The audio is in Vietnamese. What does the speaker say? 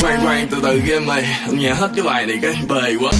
khoan khoan từ từ game mày nghe hết cái bài này cái bề quá.